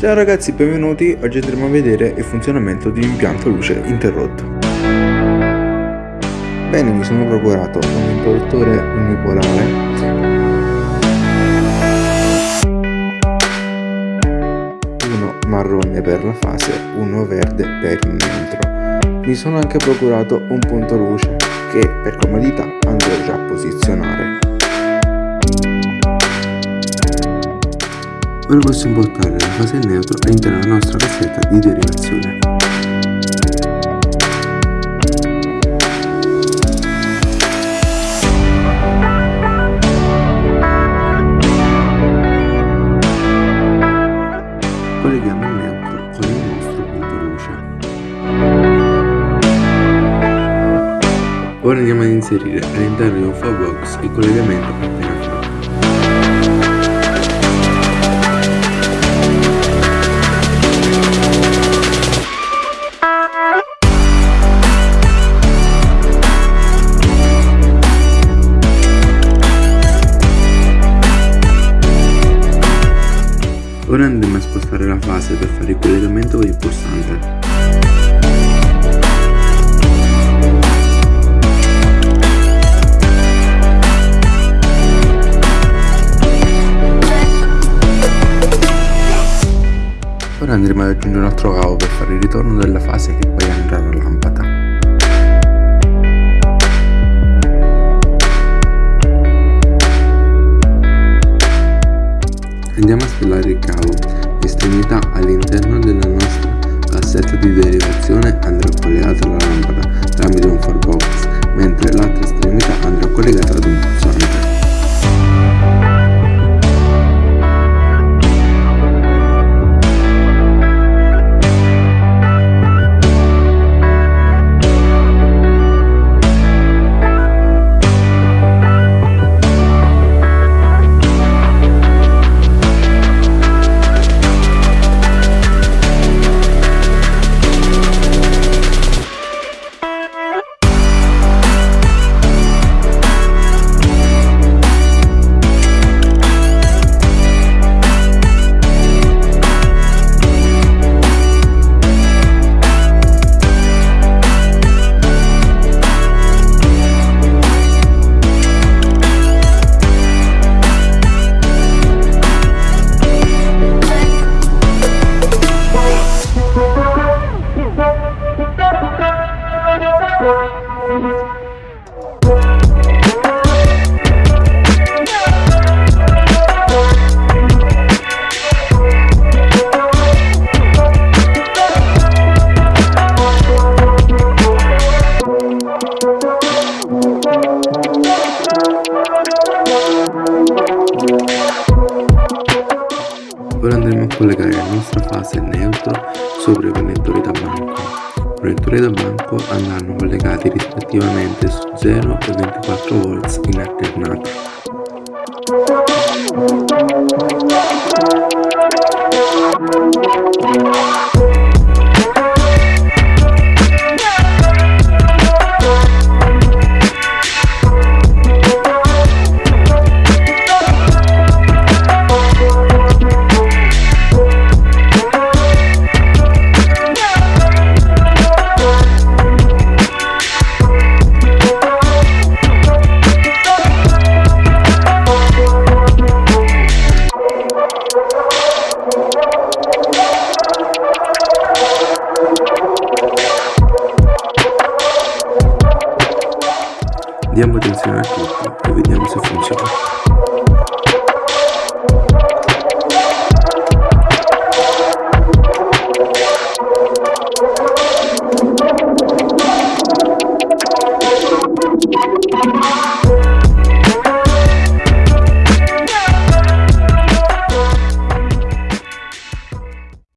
Ciao ragazzi, benvenuti. Oggi andremo a vedere il funzionamento di un impianto luce interrotto. Bene, mi sono procurato un interruttore unipolare uno marrone per la fase, uno verde per il neutro. Mi sono anche procurato un punto luce che per comodità andrò già a posizionare. Ora possiamo portare la fase neutro all'interno della nostra cassetta di derivazione. Colleghiamo il neutro con il nostro punto luce. Ora andiamo ad inserire all'interno di un box il collegamento Ora andremo a spostare la fase per fare il collegamento con il pulsante. Ora andremo ad aggiungere un altro cavo per fare il ritorno della fase che poi andrà alla lampada. Andiamo a spillare il cavo, l'estremità all'interno della nostra cassetta di derivazione andrà collegata alla andremo a collegare la nostra fase neutro sopra i connettori da banco. I connettori da banco andranno collegati rispettivamente su 0 e 24 V in alternata. Diamo attenzione a tutto e vediamo se funziona. Thank.